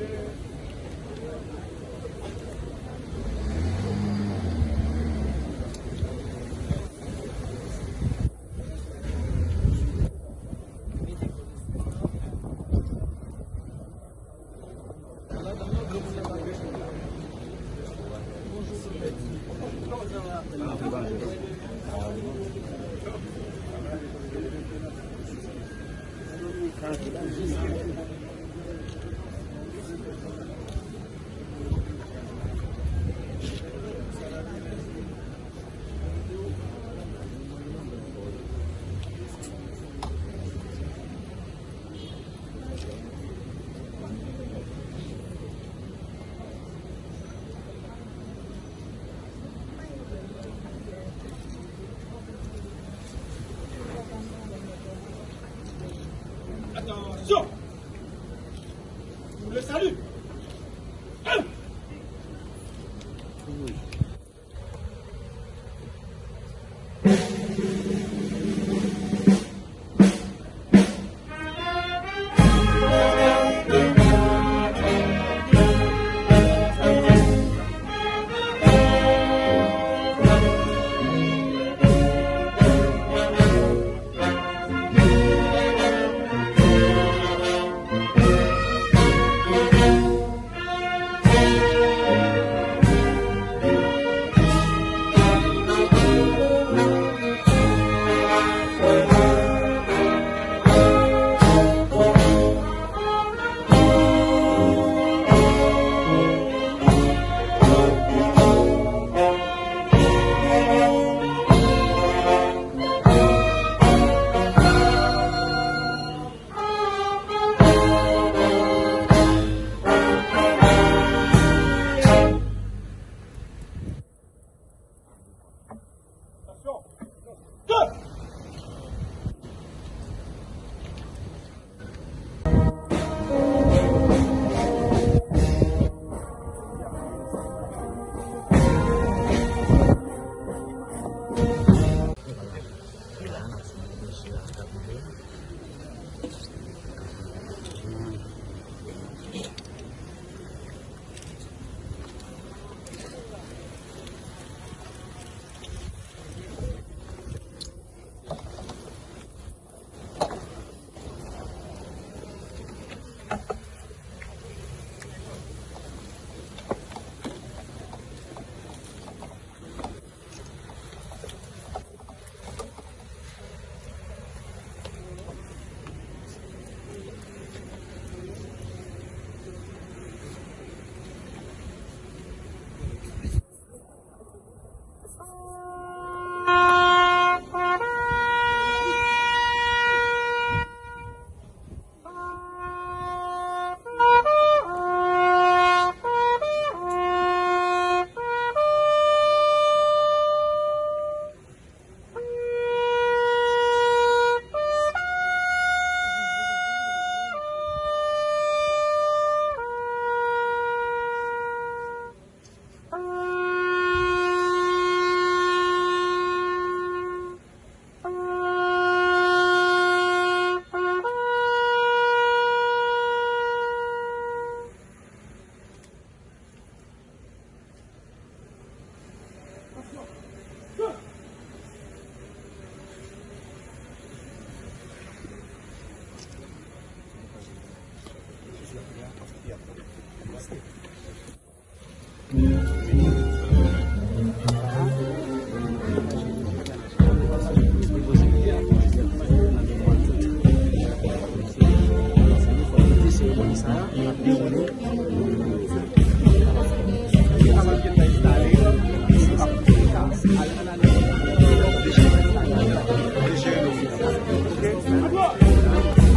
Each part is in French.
Amen. Le salue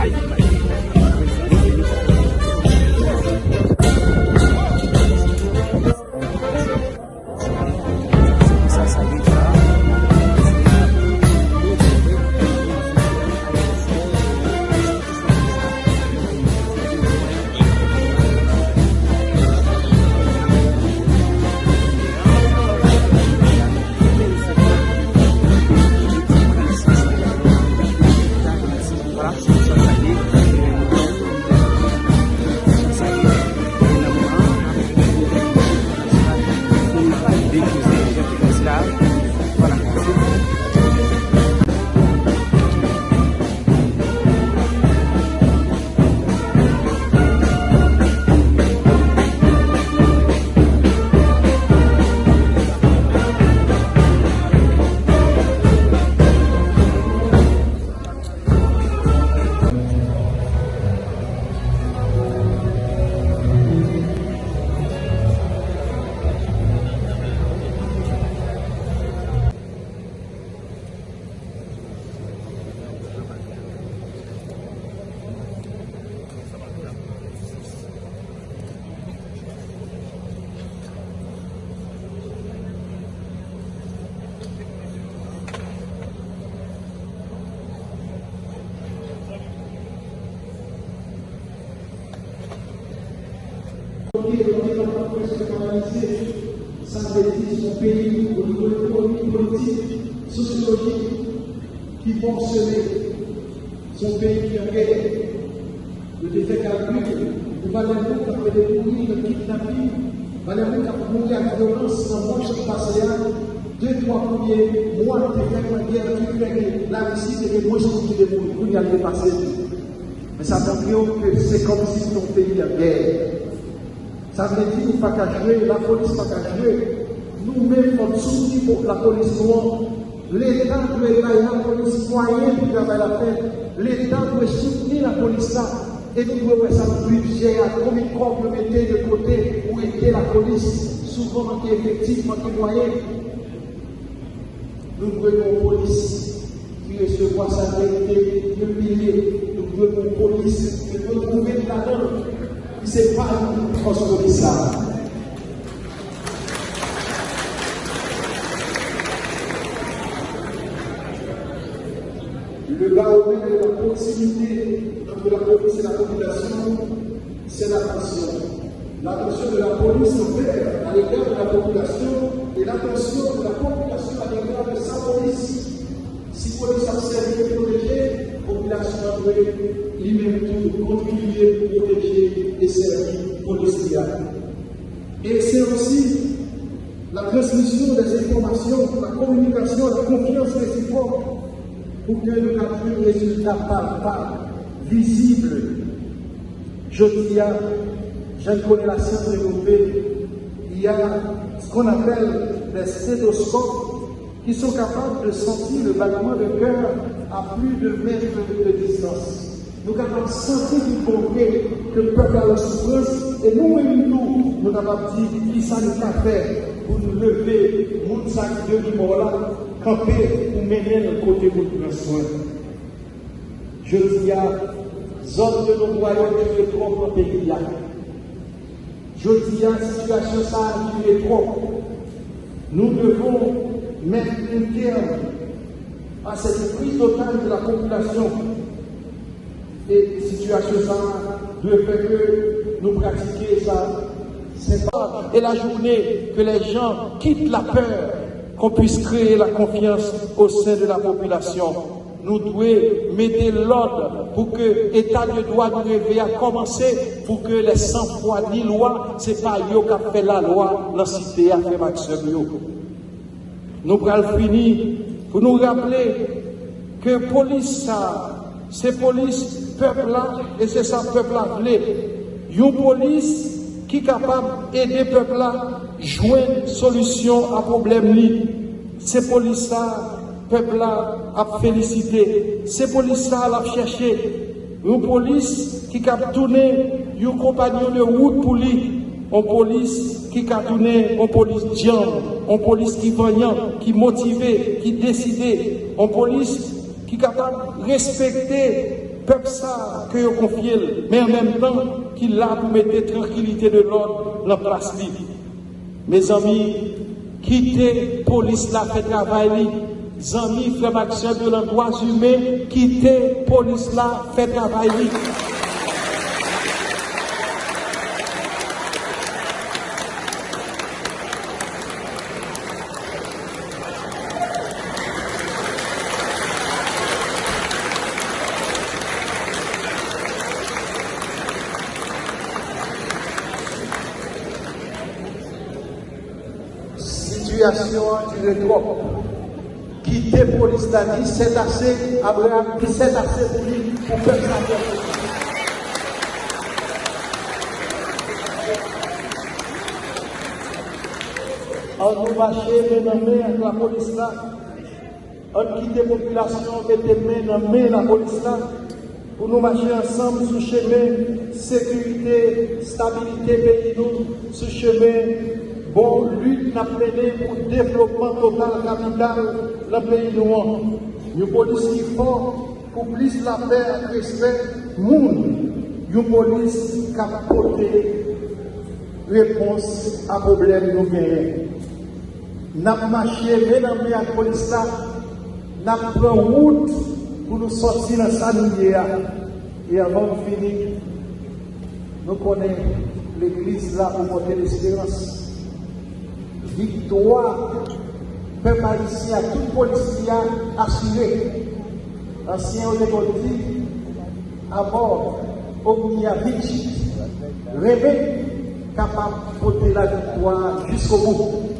Ay, ay. Veut dire son pays au niveau économique, politique, sociologique, qui fonctionnait, son pays qui en guerre, le défait calcul, valons nous qui fait des bruits, le kidnapping, qui a mourir à violence dans le qui deux, trois premiers mois de guerre qui fait la Russie était moins qui vous y. Mais ça montre que c'est comme si ton pays en guerre. Ça veut dire qu'il pas qu'à jouer, la police pas qu'à jouer. Nous-mêmes, on souci pour la police. L'État doit être la police moyenne pour travailler la paix. L'État doit soutenir la police là. Et nous devons ça budget à combien de corps mettre de côté où était la police. Souvent, manque effectif, manque moyen. Nous devons une police qui recevoir sa vérité, de milliers. Nous devons une police qui peut trouver la donne. C'est pas transformer ça. Le baromètre de la proximité entre la police et la population, c'est l'attention. L'attention de la police envers à l'égard de la population et l'attention de la population à l'égard de sa police. Si police a servi de protéger, la population doit lui-même pour protéger et servir police. Et c'est aussi la transmission des informations, la communication, la confiance réciproque pour que nous ayons un résultat palpable, visible. Je dis, je connais la science développée, il y a ce qu'on appelle des stéthoscopes qui sont capables de sentir le battement de cœur à plus de mètres de distance. Nous du concret que le peuple a la souffrance et nous-mêmes, nous, nous avons dit qui ça nous a fait pour nous lever, mon sac de limon là, camper ou mener le côté pour nous soin. Je dis à zone de nos royaumes qui est trop dans pays là. Je dis à situation ça qui est trop. Nous devons mettre un terme à cette prise totale de la population. Et situation ça doit faire que nous pratiquions ça. C'est pas. Et la journée que les gens quittent la peur, qu'on puisse créer la confiance au sein de la population. Nous devons mettre l'ordre pour que l'État de droit nous réveille à commencer pour que les 100 fois ni loi, c'est pas eux qui fait la loi, la cité a fait maximum. Nous allons finir pour nous rappeler que police, c'est police peuple là, et c'est ça peuple là Une police qui est capable d'aider le peuple là jouer une solution à problème C'est police là, peuple là a félicité. C'est police là a cherché. Une police qui a tourné un compagnon de route pour lui. Une police qui a tourné, une police une police qui voyant, qui motivé, qui décidé, une police qui est capable de respecter peuple ça que vous confiez, mais en même temps qui l'a pour mettre tranquillité de l'ordre dans la place libre. Mes amis, quittez police là fait travail. Amis, frère Maxime de l'endroit humain, quittez police là fait travail. situation du trop. Quitter police dit, c'est assez, Abraham c'est assez pour lui pour. On nous marcher main dans main avec la police là. On quitte la population, mettez main dans main la police là. Pour nous marcher ensemble sur chemin sécurité, stabilité pays nous, sur chemin bon lutte n'a mené pour le développement total capital dans le pays noir. Une police qui est forte pour plus la paix, respect, monde. Une police qui a apporté réponse à problème nous gagnons. N'a marché, dans la police là, n'a pris route pour nous sortir dans sa. Et avant de finir, nous connaissons l'église là pour monter l'espérance. Victoire, peuple haïtien, tout policier assuré. Ancien on dit, à mort, Omniavich, rêver capable de porter la victoire jusqu'au bout.